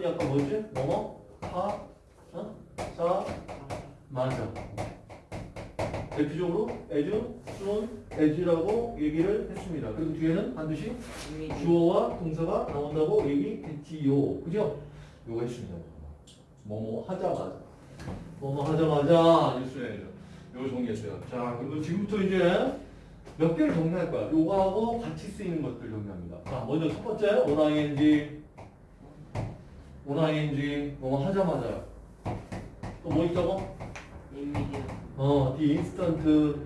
조건이 아까 뭐였지? 뭐뭐? 하? 어? 사? 맞아. 대표적으로 as, soon, as라고 얘기를 했습니다. 그리고 뒤에는 반드시 주어와 동사가 나온다고 얘기했지요. 그죠? 요거 했습니다. 뭐뭐 하자마자. 뭐뭐 하자마자 뉴스에 요거 정리했어요. 자, 그리고 지금부터 이제 몇 개를 정리할 거야. 요거하고 같이 쓰이는 것들 정리합니다. 자, 먼저 첫 번째, onING. onING. 뭐뭐 하자마자. 또 뭐 있다고? 이미디어 어, the instant.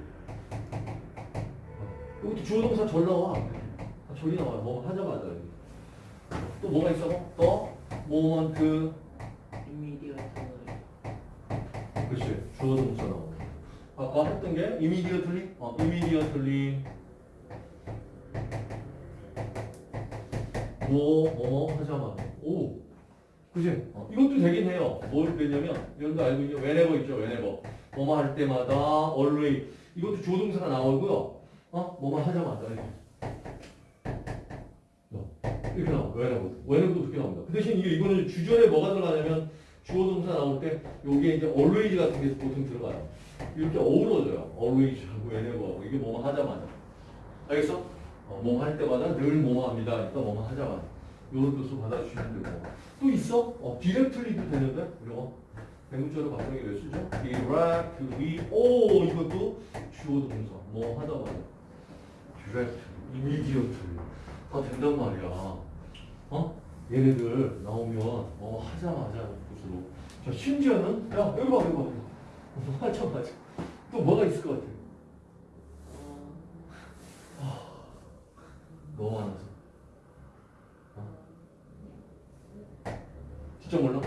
여기도 주어 동사 절 나와. 아, 절이 나와요. 뭐 하자마자. 여기. 또 뭐가 있어? 더 moment. 터널 그렇지. 주어 동사 나오고. 아까 했던 게 immediately. 어, immediately. 뭐, 뭐 하자마자. 오. 그지? 어, 이것도 되긴 해요. 뭘 되냐면, 거 알고 있죠? whenever 있죠? whenever. 뭐뭐 할 때마다, always. 이것도 주어 동사가 나오고요. 어? 뭐뭐 하자마자. 이렇게. 어, 이렇게 나와. whenever. whenever도 그렇게 나옵니다. 그 대신 이게, 이거는 주절에 뭐가 들어가냐면, 주어 동사 나올 때, 요게 이제 always 같은 게 보통 들어가요. 이렇게 어우러져요. always하고 whenever하고. 이게 뭐뭐 하자마자. 알겠어? 어, 뭐뭐 할 때마다 늘 뭐뭐 합니다. 그러니까 뭐뭐 하자마자. 요런 뜻으로 받아주시면 되고. 또 있어? 어, 디렉트리도 되는데? 이거. 대문자로 바꾸는 게왜 쓰죠? directly. 오, 이것도 주어 동사. 뭐 하자마자. direct, immediately. 다 된단 말이야. 어? 얘네들 나오면 뭐 하자마자 뜻으로. 자, 심지어는, 야, 여기 봐, 여기 봐. 여기 봐. 뭐 하자마자. 또 뭐가 있을 것 같아? 어, 너무 많아서. 어? 너무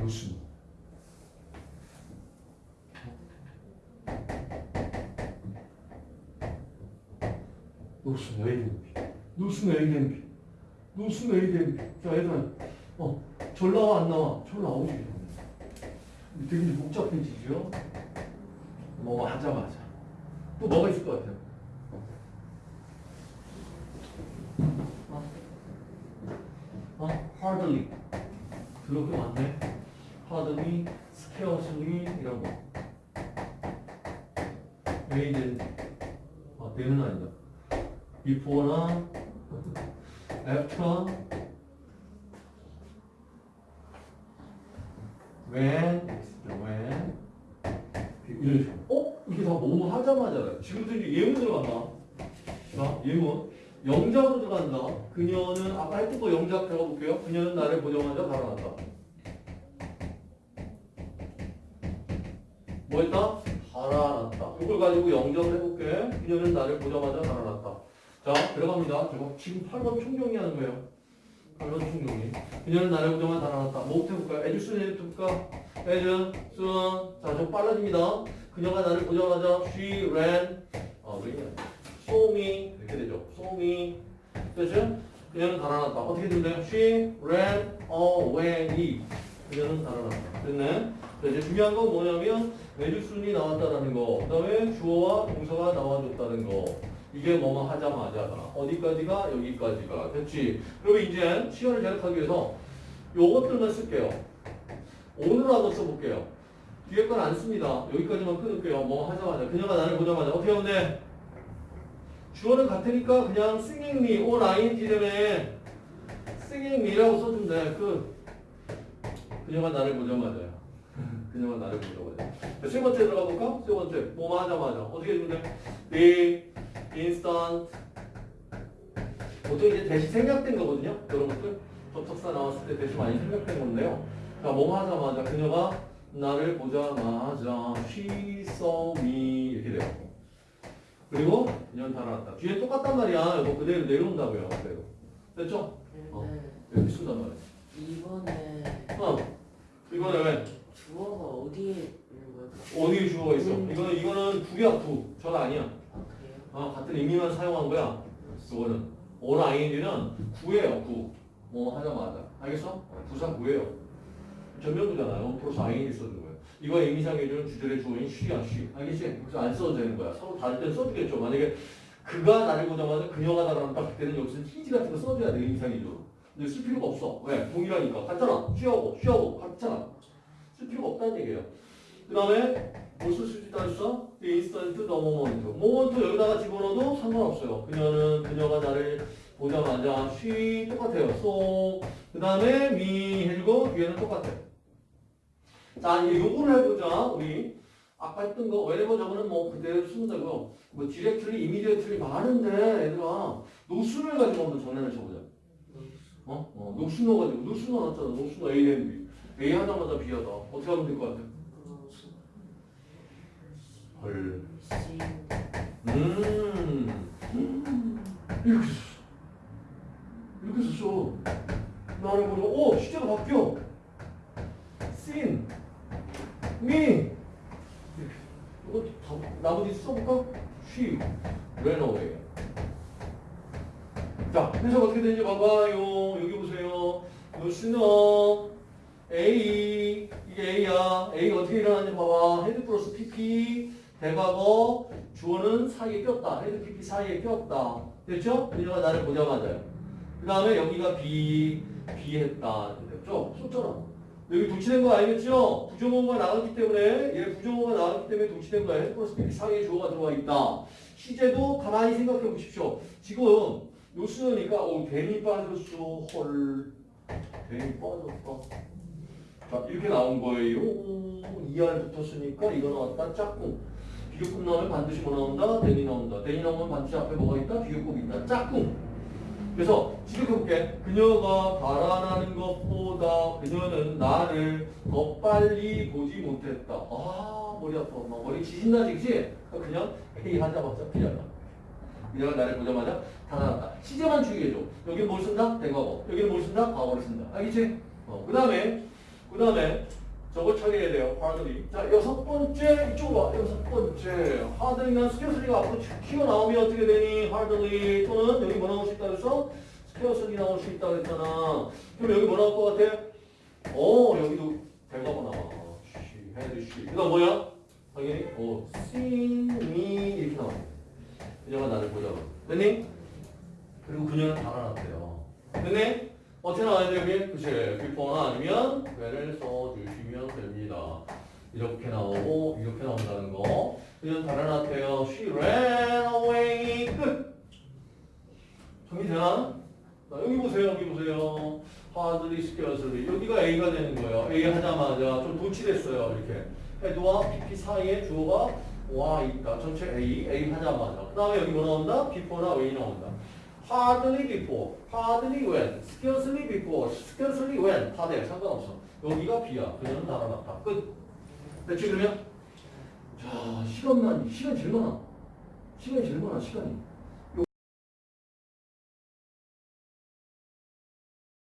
무슨? 무슨 에이덴비? 무슨 에이덴비? 무슨 에이덴비? 자, 얘들아, 어, 절 나와 안 나와? 절 나오지. 되게 복잡해지죠? 뭐 하자마자. 또 뭐가 있을 것 같아요? 어? hardly. 그렇게 많네. hardly, scarcely 이런 거. 왜이제 아, 때는 아니다. before나 after when when 이런 식으로. 어? 이게 다 뭐뭐 하자마자래. 지금부터 이제 예문 들어간다. 자, 예문. 영작으로 들어간다. 그녀는 아까 했던 거 영작 들어볼게요. 그녀는 나를 보자마자 달아났다. 뭐 했다? 달아났다. 이걸 가지고 영작을 해볼게. 그녀는 나를 보자마자 달아났다. 자, 들어갑니다. 저거 지금 8번 총정리하는 거예요. 8번 총정리. 그녀는 나를 보자마자 달아났다. 뭐부터 해볼까요? 에듀슨 해볼까? 에듀, 순. 자, 좀 빨라집니다. 그녀가 나를 보자마자 she ran. 아, 왜 이래? Me. 이렇게 되죠. me. 그죠? 그녀는 달아났다. 어떻게 된대요? She ran away. 그녀는 달아났다. 됐네. 자, 이제 중요한 건 뭐냐면 매주순이 나왔다라는 거. 그 다음에 주어와 동사가 나와줬다는 거. 이게 뭐뭐 하자마자다. 어디까지가? 여기까지가. 됐지? 그리고 이제 시간을 제약하기 위해서 요것들만 쓸게요. 오늘 한번 써볼게요. 뒤에 건 안 씁니다. 여기까지만 끊을게요. 뭐 하자마자. 그녀가 나를 보자마자. 어떻게 하면 돼? 주어는 같으니까 그냥 singing me, all ing 때문에 singing me라고 써주면 돼. 끝. 그녀가 나를 보자마자요. 그녀가 나를 보자마자. 자, 세 번째 들어가 볼까? 세 번째. 뭐뭐 하자마자. 어떻게 해주면 돼? the instant. 보통 이제 대시 생략된 거거든요. 그런 것들. 접속사 나왔을 때 대시 많이 생략된 건데요. 자, 뭐뭐 하자마자. 그녀가 나를 보자마자 she saw me 이렇게 돼요. 그리고 그녀는 달아났다. 뒤에 똑같단 말이야. 이거 그대로 내려온다고요. 그대로. 됐죠? 어. 여기 쓴단 말이야. 이번에 어. 이거는 왜? 주어가 어디에 있는 거야? 어디에 주어가 있어? 음. 이거는 이거는 구야 구. 저가 아니야. 아 그래요? 어, 같은 의미만 사용한 거야. 이거는 all ing는 구예요. 구. 뭐 하자마자. 알겠어? 어, 부사 구예요. 전면구잖아요. 플러스 ing 써준 거예요. 이거 의미상 해주는 주절의 주어인 she야 she. 알겠지? 그래서 안 써도 되는 거야. 서로 다를 땐 써주겠죠. 만약에 그가 나를 보자마자 그녀가 달아났다. 그때는 여기서 히지 같은 거 써줘야 돼. 인상이죠. 근데 쓸 필요가 없어. 왜? 동일하니까. 같잖아. 쉬하고 쉬하고 같잖아. 쓸 필요가 없다는 얘기예요. 그 다음에 뭘쓸 수 있다 했어? Instant, the moment. moment 여기다가 집어넣어도 상관없어요. 그녀는 그녀가 나를 보자마자 she 똑같아요. so 그 다음에 me 해주고 뒤에는 똑같아. 자 이제 요거를 해보자. 우리 아까 했던 거 whenever 저거는 뭐 그대로 쓰면 되고요. 뭐 directly, immediately 많은데 얘들아 노순을 가지고 한번 장난을 쳐보자. 어? 어, 넣어가지고 녹수 넣어놨잖아. 녹수 넣어 A 된 B. A 하자마자 B 하다. 어떻게 하면 될 것 같아? 헐. 씨. 음. 음. 이렇게 썼어. 이렇게 썼어. 나를 보고, 오, 시제가 바뀌어. seen. me. 이렇게. 이거 다, 나머지 써볼까? She ran away. 자, 해석 어떻게 되는지 봐봐요. 여기 보세요. No sooner A 이게 A야. A가 어떻게 일어나는지 봐봐. had plus PP 대과거 주어는 사이에 꼈다. had PP 사이에 꼈다. 됐죠? 그녀가 나를 보자마자요. 그 다음에 여기가 B B 했다. 됐죠? 썼잖아. 여기 도치된 거 알겠죠? 부정어가 나왔기 때문에 얘 부정어가 나왔기 때문에 도치된 거야. PP 사이에 주어가 들어와 있다. 시제도 가만히 생각해 보십시오. 지금 요수니까 오 괜히 빠졌어. 헐. 괜히 빠졌다 자 이렇게 나온 거예요. 2R 붙었으니까 이거 나왔다. 짝꿍. 비교급 나오면 반드시 뭐 나온다? 대니 나온다. 대니 나오면 반드시 앞에 뭐가 있다? 비교급 있다. 짝꿍 그래서 직역해볼게 그녀가 바라는 것보다 그녀는 나를 더 빨리 보지 못했다 아 머리 아파 막 머리 지진나지 그치? 그냥 A 하자마자 B하다 그녀가 나를 보자마자 달아났다. 시제만 주의해줘. 여기는 뭘 쓴다? 대과거. 여기는 뭘 쓴다? 과거를 쓴다. 알겠지? 어, 그 다음에, 그 다음에, 저걸 처리해야 돼요. hardly. 자, 여섯 번째, 이쪽으로 와. 여섯 번째. hardly는 scarcely가 앞으로 튀어 나오면 어떻게 되니? hardly. 또는 여기 뭐 쓸 수 있다 그래서? scarcely 나올 수 있다 그랬잖아. 그럼 여기 뭐 나올 것 같아? 어, 여기도 대과거 나와. she, had she. 그 다음 뭐야? 당연히, 어, me. 이렇게 나와. 그녀가 나를 보자고. 됐니? 그리고 그녀는 달아났대요. 됐니? 어떻게 나와야 돼, 여기? 그치. before나 아니면 when을 써주시면 됩니다. 이렇게 나오고, 이렇게 나온다는 거. 그녀는 달아났대요. She ran away. 끝! 정리되나? 자, 여기 보세요, 여기 보세요. hardly, scarcely. 여기가 A가 되는 거예요. A 하자마자 좀 도치됐어요, 이렇게. 헤드와 PP 사이에 주어가 와 있다. 전체 A, A 하자마자. 그 다음에 여기 뭐 나온다? before나 when 나온다. hardly before, hardly when, scarcely before, scarcely when 다 돼. 상관없어. 여기가 B야. 그녀는 달아났다. 끝. 됐지 그러면? 자, 시간만, 시간 제일 많아. 시간이 제일 많아, 시간이.